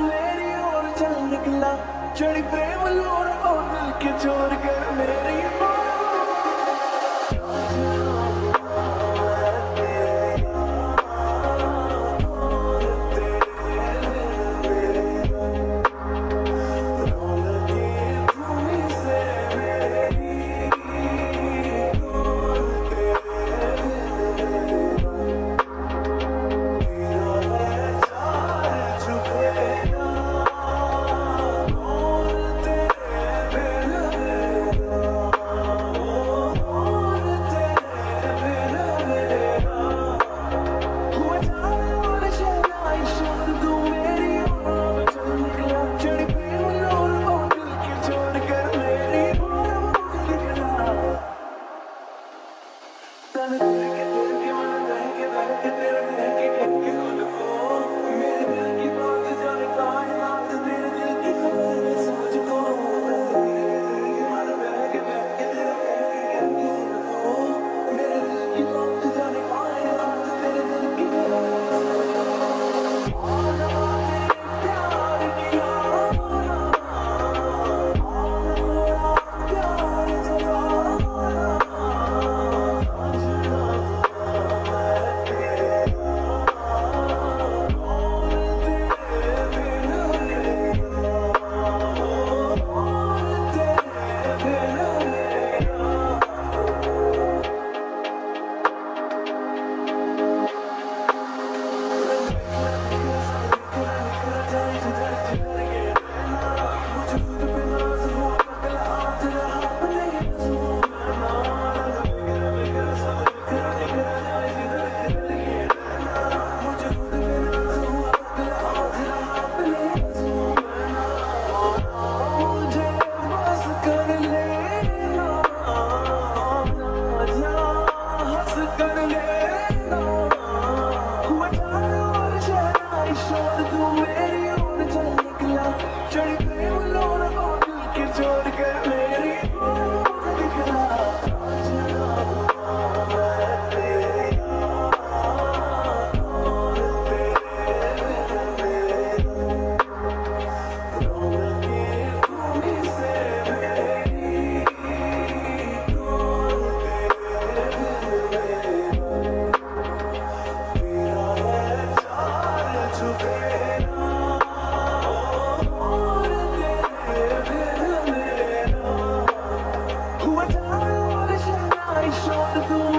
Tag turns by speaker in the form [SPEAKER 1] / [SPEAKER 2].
[SPEAKER 1] मेरी चल निकला। चढ़ी प्रेम लोर और दिल के चोर कर मेरी Huwa the glory.